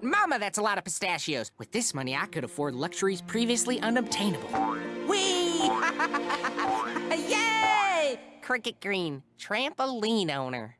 but Mama, that's a lot of pistachios. With this money, I could afford luxuries previously unobtainable. Whee! Yay! Cricket Green, trampoline owner.